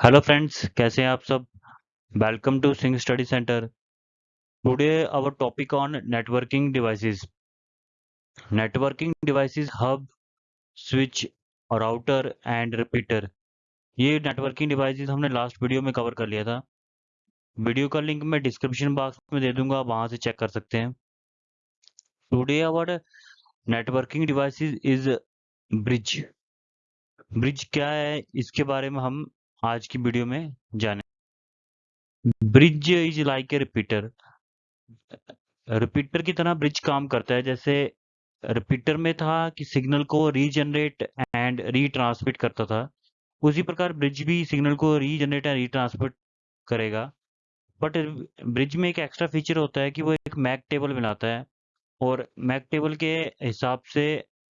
Hello friends कैसे हैं आप सब? Welcome to Singh study centre today our topic on networking devices networking devices hub switch और router and repeater ये networking devices हमने last video में कवर कर लिया था. वीडियो का लिंक मैं डिस्क्रिप्शन बॉक्स में दे दूँगा वहाँ से चेक कर सकते हैं. Today our networking devices is bridge bridge क्या है? इसके बारे में हम आज की वीडियो में जाने bridge is like a repeater. Repeater की तरह ब्रिज काम करता है, जैसे रिपीटर में था कि सिग्नल को रीजनरेट एंड रीट्रांसमिट करता था। उसी प्रकार ब्रिज भी सिग्नल को रीजनरेट एंड रीट्रांसमिट करेगा। बट ब्रिज में एक एक्स्ट्रा फीचर होता है कि वो एक मैक टेबल बनाता है और मैक टेबल के हिसाब से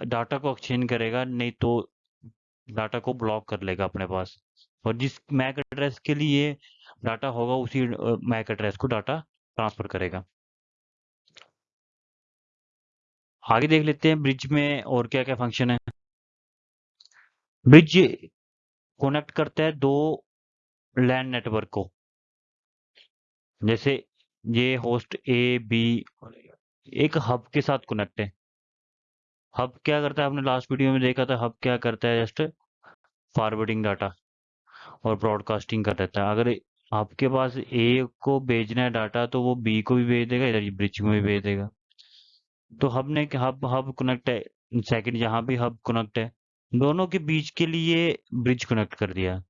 डाटा को एक्सचेंज करेगा, नहीं तो डाटा को ब्लॉक कर लेगा अपने पास। और जिस मैक एड्रेस के लिए डाटा होगा, उसी मैक एड्रेस को डाटा ट्रांसफ़र करेगा। आगे देख लेते हैं ब्रिज में और क्या क्या फ़ंक्शन है। ब्रिज कनेक्ट करता है दो लैंड नेटवर्क को। जैसे ये होस्ट ए, बी एक हब के साथ कनेक्ट है। हब क्या करता है? आपने लास्ट वीडियो में देखा था, हब क्या करता है? Just forwarding data. और ब्रॉडकास्टिंग कर देता है। अगर आपके पास ए को भेजना है डाटा तो वो बी को भी भेज देगा, इधर ब्रिज में भी भेज देगा। तो हब ने हब हब कनेक्ट है सेकंड यहाँ भी हब कनेक्ट है, दोनों के बीच के लिए ब्रिज कनेक्ट कर दिया।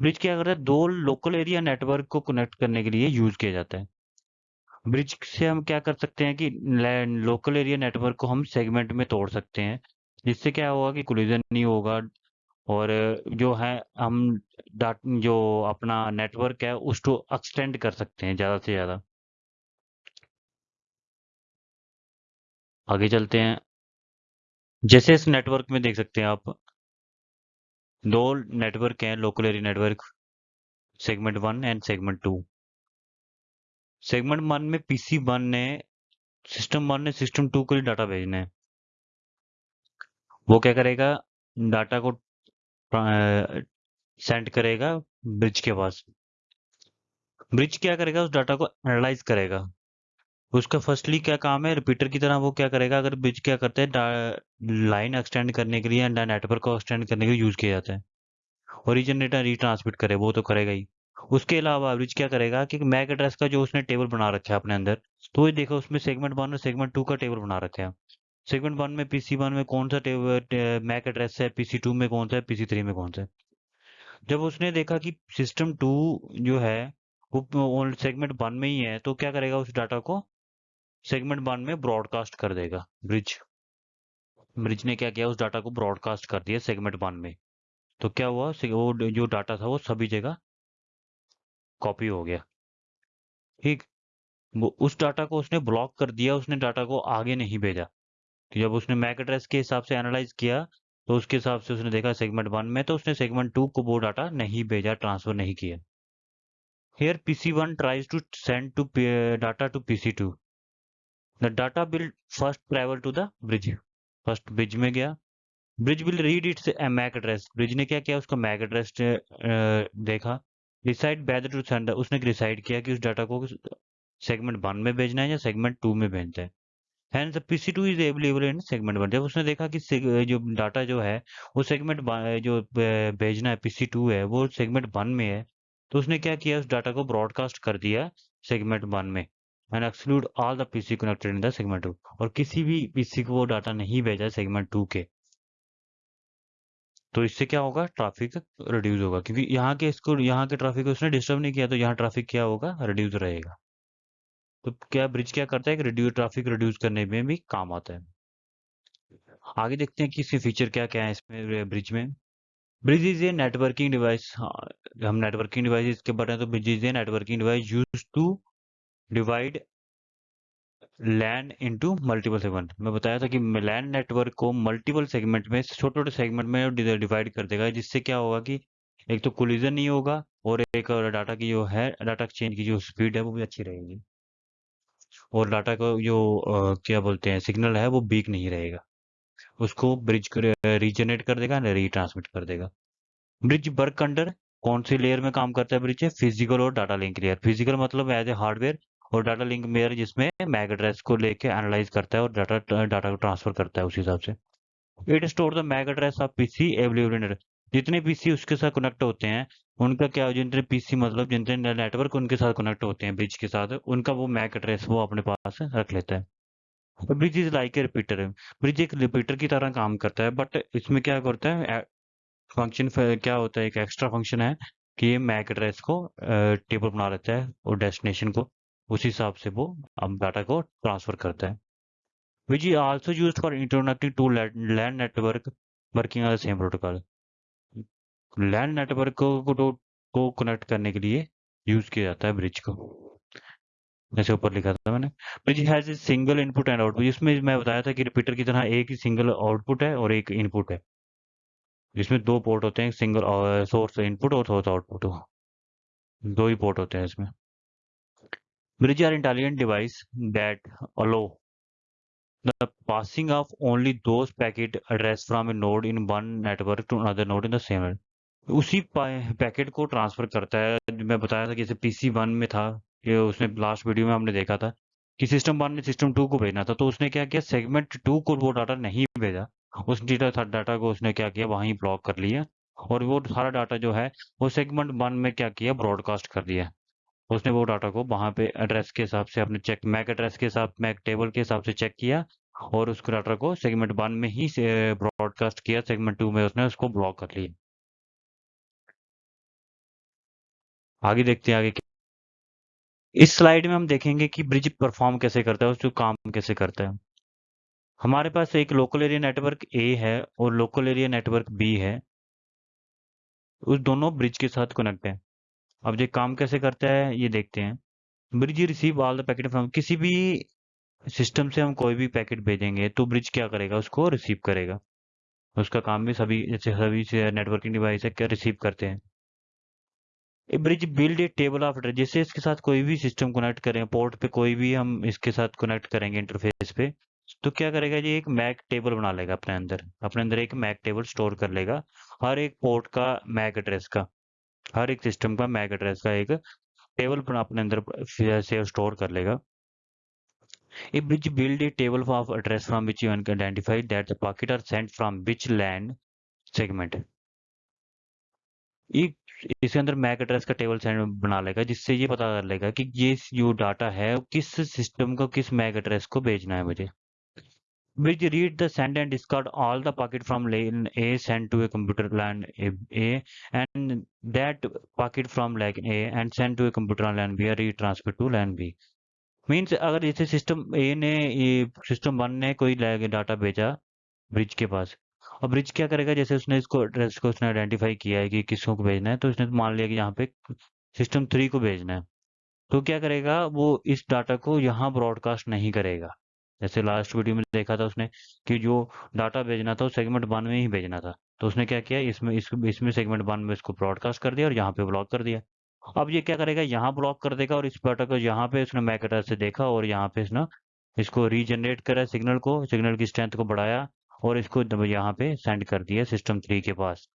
ब्रिज क्या करता है? दो लोकल एरिया नेटवर्क को कनेक्ट करने के लिए यूज़ किया जाता है। ब्रिज से हम क्या कर सकते हैं कि लोकल एरिया नेटवर्क को हम सेगमेंट में तोड़ सकते हैं। जिससे क्या होगा कि कोलिजन नहीं होगा और जो है, हम डाट, जो अपना नेटवर्क है, उसको एक्सटेंड कर सकते हैं ज़्यादा से ज़्यादा। आगे चलते हैं। जैसे इस नेटवर्क में देख सकते हैं आप, दो नेटवर्क हैं local area network segment one and segment two segment one में पीसी वन ने सिस्टम वन ने सिस्टम टू को डाटा भेजना है। वो क्या करेगा डाटा को सेंड करेगा ब्रिज के पास। ब्रिज क्या करेगा? उस डाटा को एनालाइज करेगा। उसका फर्स्टली क्या काम है? रिपीटर की तरह वो क्या करेगा? अगर ब्रिज क्या करते हैं? लाइन एक्सटेंड करने के लिए एंड नेटवर्क को एक्सटेंड करने के लिए यूज़ किया जाता है। ओरिजिनेटर रिट्रांसमिट करे, वो तो करेगा ही। उसके अलावा ब्रिज क्या करेगा कि मैक एड्रेस का जो उसने टेबल बना रखा है अपने अंदर तो ये देखो उसमें सेगमेंट वन और सेगमेंट टू का टेबल बना रखा है। सेगमेंट वन में, पीसी वन में कौन सा मैक एड्रेस है, पीसी टू में कौन सा है, पीसी थ्री में कौन सा है? जब उसने देखा कि सिस्टम टू जो है, वो सेगमेंट वन में ही है तो क्या करेगा उस डाटा को? सेगमेंट वन में ब्रॉडकास्ट कर देगा, ब्रिज। ब्रिज ने क्या किया? उस डाटा को ब्रॉडकास्ट कर दिया सेगमेंट वन में। तो क्या हुआ? वो जो डाटा था, वो सभी जगह कॉपी हो गया। ठीक? उस डाटा को उसने ब्लॉक कर दिया, उसने डाटा को आगे नहीं भेजा। जब उसने मैक एड्रेस के हिसाब से एनालाइज किया तो उसके हिसाब से उसने देखा सेगमेंट वन में तो उसने सेगमेंट टू को वो डाटा नहीं भेजा, ट्रांसफ़र नहीं किया। Here pc1 tries to send to data to pc2 the data will first travel to the bridge first bridge में गया। Bridge will read its MAC address bridge ने क्या किया? उसका मैक एड्रेस देखा। डिसाइड बेदर टू सेंड उसने decide किया कि उस डाटा को सेगमेंट वन में भेजना है या सेगमेंट टू में भेजना है। Hence PC two is available in segment one जब उसने देखा कि जो डाटा जो है, वो सेगमेंट जो भेजना है पीसी टू है, वो सेगमेंट वन में है तो उसने क्या किया? उस डाटा को ब्रॉडकास्ट कर दिया सेगमेंट वन में। And exclude all the PC connected in the segment two और किसी भी पीसी को वो डाटा नहीं भेजा सेगमेंट टू के। तो इससे क्या होगा? ट्रैफ़िक रिड्यूस होगा। क्योंकि यहाँ के इसको, यहाँ के ट्रैफ़िक को उसने डिस्टर्ब नहीं किया तो यहाँ ट्रैफ़िक क्या होगा? रिड्यूस रहेगा। तो क्या ब्रिज क्या करता है? कि रिड्यूस ट्रैफ़िक रिड्यूस करने में भी काम आता है। आगे देखते हैं कि इसके फीचर क्या क्या है इसमें ब्रिज में। Bridge is a networking device हम नेटवर्किंग डिवाइस के बारे में तो bridge is a networking device use to divide LAN into multiple segment मैं बताया था कि लैंड नेटवर्क को मल्टीपल सेगमेंट में छोटे छोटे सेगमेंट में डिवाइड कर देगा, जिससे क्या होगा कि एक तो कोलिजन नहीं होगा और एक डाटा की जो है डाटा एक्सचेंज की जो स्पीड है, वो भी अच्छी रहेगी। और डाटा का जो क्या बोलते हैं, सिग्नल है वो बीक नहीं रहेगा। उसको ब्रिज रीजनरेट कर देगा रीट्रांसमिट कर देगा। ब्रिज वर्क अंडर कौन सी लेयर में काम करता है ब्रिज? फ़िज़िकल और डाटा लिंक लेयर। फ़िज़िकल मतलब एज ए हार्डवेयर और डाटा लिंक लेयर जिसमें मैक एड्रेस को लेके एनालाइज करता है और डाटा डाटा को ट्रांसफ़र करता है उस हिसाब से। It store the MAC address of PC available जितने पीसी उसके साथ कनेक्ट होते हैं, उनका क्या जितने पीसी मतलब जितने नेटवर्क उनके साथ कनेक्ट होते हैं ब्रिज के साथ, उनका वो मैक एड्रेस वो अपने पास रख लेता है। Bridge is like a repeater bridge एक रिपीटर की तरह काम करता है बट इसमें क्या करता है फ़ंक्शन क्या होता है, एक एक्स्ट्रा फ़ंक्शन है कि ये मैक एड्रेस को टेबल बना लेता है और डेस्टिनेशन को, उस हिसाब से वो अब डाटा को ट्रांसफ़र करता है। Which is also used for internetting two LAN network working on the same protocol LAN network को को, कनेक्ट करने के लिए यूज़ किया जाता है ब्रिज को। जैसे ऊपर लिखा था मैंने। Bridge has a single input and output. जिसमें मैं बताया था कि रिपीटर की तरह एक ही सिंगल आउटपुट है और एक इनपुट है। जिसमें दो पोर्ट होते हैं सिंगल सोर्स इनपुट और सोर्स आउटपुट। दो ही पोर्ट होते हैं इसमें। Bridge are intelligent device that allow passing of only those packet address from a node in one network to another node in the same. उसी packet को transfer करता है। मैं बताया था कि जैसे पीसी वन में था। ये उसने लास्ट वीडियो में हमने देखा था कि सिस्टम वन ने सिस्टम टू को भेजना था। तो उसने क्या किया? सेगमेंट टू को वो डाटा नहीं भेजा। उस डेटा डाटा को उसने क्या किया? वहीं ब्लॉक कर लिया। और वो सारा डाटा जो है, वो सेगमेंट वन में क्या किया? ब्रॉडकास्ट कर दिया। उसने वो डाटा को वहाँ पे एड्रेस के हिसाब से, अपने चेक मैक एड्रेस के हिसाब मैक टेबल के हिसाब से चेक किया और उस डाटा को सेगमेंट वन में ही ब्रॉडकास्ट किया। सेगमेंट टू में उसने उसको ब्लॉक कर लिया। आगे देखते हैं आगे इस स्लाइड में हम देखेंगे कि ब्रिज परफॉर्म कैसे करता है, उसको काम कैसे करता है। हमारे पास एक लोकल एरिया नेटवर्क ए है और लोकल एरिया नेटवर्क बी है। उस दोनों ब्रिज के साथ कनेक्ट है। अब ये काम कैसे करता है, ये देखते हैं। Bridge receive all the packet from किसी भी सिस्टम से हम कोई भी पैकेट भेजेंगे तो ब्रिज क्या करेगा, उसको रिसीव करेगा। उसका काम भी सभी जैसे सभी नेटवर्किंग डिवाइस है, क्या रिसीव करते हैं। Bridge build a table of address जैसे इसके साथ कोई भी सिस्टम कनेक्ट करें पोर्ट पे कोई भी हम इसके साथ कनेक्ट करेंगे इंटरफेस पे तो क्या करेगा जी? एक मैक टेबल बना लेगा अपने अंदर। अपने अंदर एक मैक टेबल स्टोर कर लेगा। हर एक पोर्ट का मैक एड्रेस का, हर एक सिस्टम का मैक एड्रेस का एक टेबल अपने अंदर से स्टोर कर लेगा। A bridge build a table of address from which you can identify that the packet are sent from which land. इसके अंदर मैक एड्रेस का टेबल सेंड बना लेगा, जिससे ये पता कर लेगा कि ये जो डाटा है, किस सिस्टम को, किस मैक एड्रेस को भेजना है मुझे। Which read the send and discard all the packet from LAN A send to a computer LAN A and that packet from LAN A and send to a computer LAN B are transfer to LAN B means अगर जैसे system ए ने system one ने कोई data भेजा bridge के पास और bridge क्या करेगा? जैसे उसने इसको एड्रेस को उसने आइडेंटिफाई किया है कि किसको भेजना है तो उसने मान लिया कि यहाँ पे सिस्टम थ्री को भेजना है। तो क्या करेगा? वो इस डाटा को यहाँ ब्रॉडकास्ट नहीं करेगा। जैसे लास्ट वीडियो में देखा था उसने कि जो डाटा भेजना था वो सेगमेंट वन में ही भेजना था। तो उसने क्या किया? इसमें इस, इसमें सेगमेंट वन में इसको ब्रॉडकास्ट कर दिया और यहाँ पे ब्लॉक कर दिया। अब ये क्या करेगा? यहाँ ब्लॉक कर देगा और इस डाटा को यहाँ पे उसने मैक से देखा और यहाँ पे इसने इसको रीजनरेट करा सिग्नल को सिग्नल की स्ट्रेंथ को बढ़ाया। और इसको यहाँ पे सेंड कर दिया सिस्टम थ्री के पास।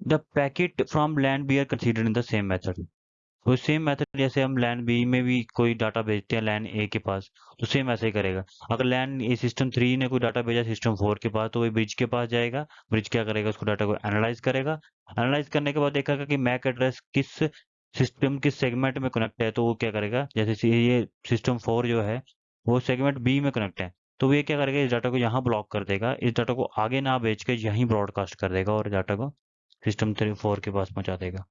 The packet from LAN B are considered in the same method तो सेम मेथड जैसे हम लैंड बी में भी कोई डाटा भेजते हैं लैंड ए के पास तो सेम ऐसे ही करेगा। अगर लैंड ए सिस्टम थ्री ने कोई डाटा भेजा सिस्टम फोर के पास तो वही ब्रिज के पास जाएगा। ब्रिज क्या करेगा? उसको डाटा को एनालाइज करेगा। एनालाइज करने के बाद देखेगा कि मैक एड्रेस किस सिस्टम किस सेगमेंट में कनेक्ट है तो वो क्या करेगा? जैसे ये सिस्टम फोर जो है, वो सेगमेंट बी में कनेक्ट है। तो ये क्या करेगा, इस डाटा को यहाँ ब्लॉक कर देगा। इस डाटा को आगे ना बेच के यहीं ब्रॉडकास्ट कर देगा और डाटा को सिस्टम थ्री फोर के पास पहुँचा देगा।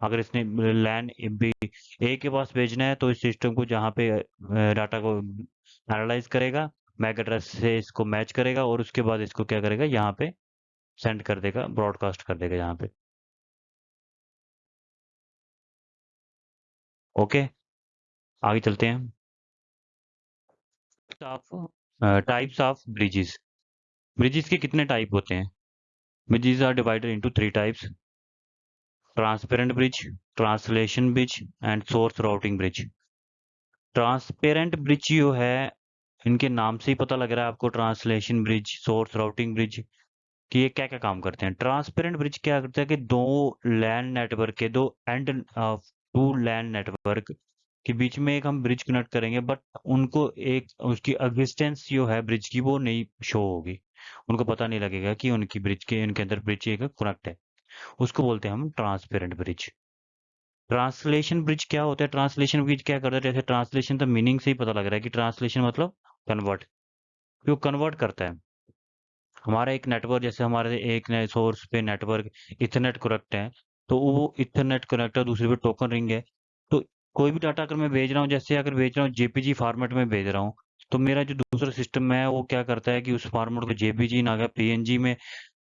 अगर इसने लैन बी ए के पास भेजना है तो इस सिस्टम को जहाँ पे डाटा को एनालाइज करेगा मैक एड्रेस से इसको मैच करेगा और उसके बाद इसको क्या करेगा, यहाँ पे सेंड कर देगा ब्रॉडकास्ट कर देगा यहाँ पे। ओके आगे चलते हैं। टाइप्स ऑफ़ ब्रिजेस ब्रिजेस के कितने टाइप होते हैं? Bridges are divided into three types transparent bridge translation bridge and source routing bridge transparent bridge जो है, इनके नाम से ही पता लग रहा है आपको translation bridge source routing bridge कि ये क्या क्या काम करते हैं। ट्रांसपेरेंट ब्रिज क्या करता है कि दो लैंड नेटवर्क के, दो एंड टू लैंड नेटवर्क के बीच में एक हम ब्रिज कनेक्ट करेंगे बट उनको एक, उसकी एग्जिस्टेंस जो है ब्रिज की, वो नहीं शो होगी। उनको पता नहीं लगेगा कि उनकी ब्रिज के, उनके अंदर ब्रिज एक कनेक्ट है। उसको बोलते हैं हम ट्रांसपेरेंट ब्रिज ट्रांसलेशन ब्रिज क्या होता है? ट्रांसलेशन ब्रिज क्या करता है? जैसे ट्रांसलेशन तो मीनिंग से ही पता लग रहा है कि ट्रांसलेशन मतलब कन्वर्ट जो कन्वर्ट करता है। हमारा एक नेटवर्क जैसे हमारे एक सोर्स पे नेटवर्क इथरनेट कनेक्ट है तो वो इथरनेट कनेक्ट है, दूसरे पे टोकन रिंग है। कोई भी डाटा अगर मैं भेज रहा हूँ, जैसे अगर भेज रहा हूँ जेपीजी फॉर्मेट में भेज रहा हूँ तो मेरा जो दूसरा सिस्टम है, वो क्या करता है कि उस फॉर्मेट को जेपीजी ना पीएनजी में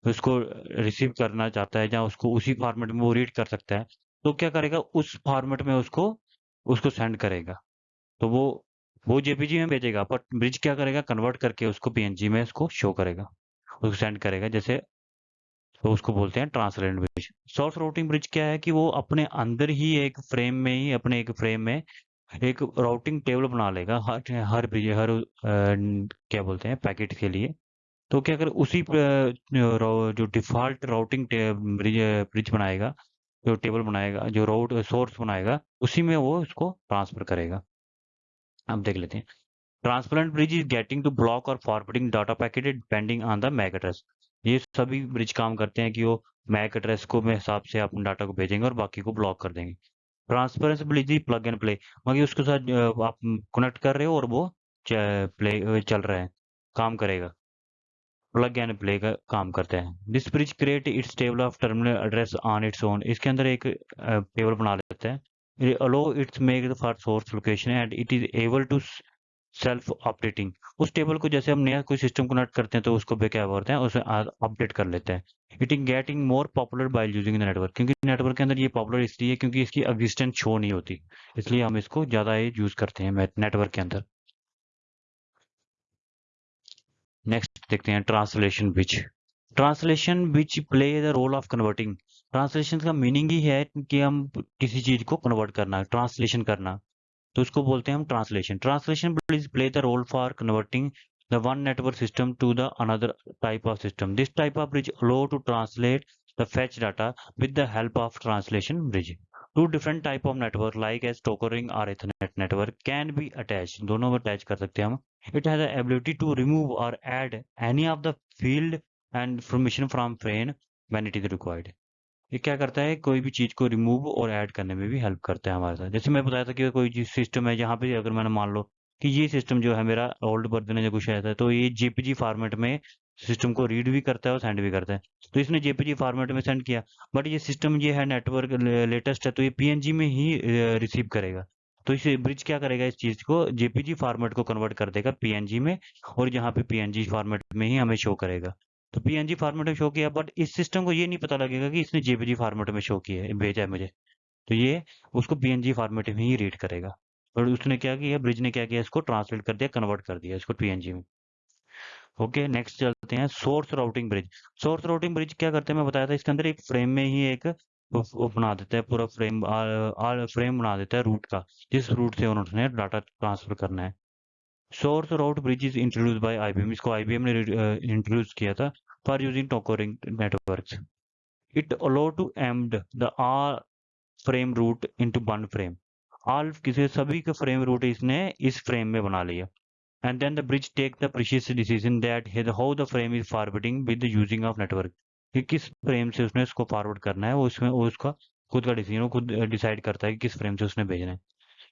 उसको रिसीव करना चाहता है, या उसको उसी फॉर्मेट में वो रीड कर सकता है तो क्या करेगा, उस फॉर्मेट में उसको उसको सेंड करेगा। तो वो वो जेपीजी में भेजेगा बट ब्रिज क्या करेगा, कन्वर्ट करके उसको पीएनजी में उसको शो करेगा, उसको सेंड करेगा, जैसे तो उसको बोलते हैं translate bridge. Source routing bridge क्या है कि वो अपने अंदर ही एक फ्रेम में ही अपने एक फ्रेम में एक राउटिंग टेबल बना लेगा हर हर ब्रिज हर आ, क्या बोलते हैं पैकेट के लिए। तो क्या कर उसी जो डिफ़ॉल्ट राउटिंग ब्रिज ब्रिज बनाएगा जो टेबल बनाएगा जो राउट सोर्स बनाएगा उसी में वो उसको ट्रांसफ़र करेगा। अब देख लेते हैं। Transparent bridge is getting to block और forwarding data packet depending on the MAC address ये सभी ब्रिज काम करते हैं कि वो मैक एड्रेस को में हिसाब से अपने डाटा को भेजेंगे और बाकी को ब्लॉक कर देंगे। Transparent bridge plug and play मगर उसके साथ आप कनेक्ट कर रहे हो और वो प्ले चल रहा है, काम करेगा। प्लग एंड प्ले का काम करते हैं। This bridge create its table of terminal address on its own. इसके अंदर एक टेबल बना लेते हैं। Allow its make for source location and it is able to self updating उस टेबल को जैसे हम नया कोई सिस्टम कनेक्ट करते हैं तो उसको क्या करते हैं? उसे अपडेट कर लेते हैं। It is getting more popular by using the network क्योंकि नेटवर्क के अंदर ये पॉपुलर इसलिए क्योंकि इसकी एग्जिस्टेंस शो नहीं होती। इसलिए हम इसको ज़्यादा यूज़ करते हैं नेटवर्क के अंदर। नेक्स्ट देखते हैं translation bridge translation bridge play the role of converting translation का मीनिंग ही है कि हम किसी चीज़ को कन्वर्ट करना ट्रांसलेशन करना। तो उसको बोलते हैं हम translation translation please play the role for converting the one network system to the another type of system this type of bridge allow to translate the fetch data with the help of translation bridge to different type of network like as token ring और Ethernet network can be attach दोनों में attach कर सकते हैं हम। Has the ability to remove or add any of the field and information from frame when it is required. ये क्या करता है, कोई भी चीज़ को रिमूव और ऐड करने में भी हेल्प करता है हमारे साथ। जैसे मैं बताया था कि कोई सिस्टम है, जहाँ पे अगर मैंने मान लो कि ये सिस्टम जो है मेरा ओल्ड वर्जन है या कुछ ऐसा है तो ये जेपीजी फॉर्मेट में सिस्टम को रीड भी करता है और सेंड भी करता है। तो इसने जेपीजी फॉर्मेट में सेंड किया बट ये सिस्टम ये है नेटवर्क लेटेस्ट है तो ये पीएनजी में ही रिसीव करेगा। तो इसे ब्रिज क्या करेगा, इस चीज़ को जेपीजी फॉर्मेट को कन्वर्ट कर देगा पीएनजी में, और यहाँ पे पीएनजी फॉर्मेट में ही हमें शो करेगा। तो पीएनजी फॉर्मेट में शो किया बट इस सिस्टम को ये नहीं पता लगेगा कि इसने जेपीजी फॉर्मेट में शो किया है भेजा है मुझे। तो ये उसको पीएनजी फॉर्मेट में ही रीड करेगा। और उसने क्या किया ब्रिज ने क्या किया इसको ट्रांसलेट कर दिया कन्वर्ट कर दिया इसको पीएनजी में। ओके नेक्स्ट चलते हैं source routing bridge source routing bridge क्या करते हैं? मैं बताया था इसके अंदर एक फ्रेम में ही एक बना देता है पूरा फ्रेम आ, आ, फ्रेम बना देता है रूट का। जिस रूट से उन्होंने डाटा ट्रांसफ़र करना है। Source route bridge is introduce by IBM इसको आईबीएम ने इंट्रोड्यूस किया था for using token ring networks it allow to amend the all frame route into one frame all किसी सभी का फ्रेम रूट इसने इस फ्रेम में बना लिया। And then the bridge take the precise decision that how the frame is forwarding with the using of network. कि किस फ्रेम से उसने इसको फॉरवर्ड करना है, वो उसमें वो उसका खुद का डिसीज़न खुद डिसाइड करता है कि किस फ्रेम से उसने भेजना है।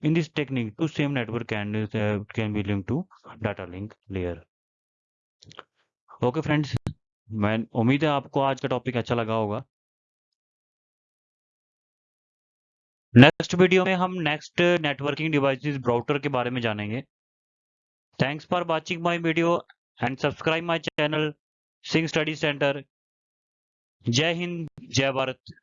In this technique to same network can can be link to data link layer okay friends मैं, उम्मीद है आपको आज का टॉपिक अच्छा लगा होगा। नेक्स्ट वीडियो में हम नेक्स्ट नेटवर्किंग डिवाइसेस ब्राउटर के बारे में जानेंगे। Thanks for watching my video and subscribe my channel Singh study centre जय हिंद जय भारत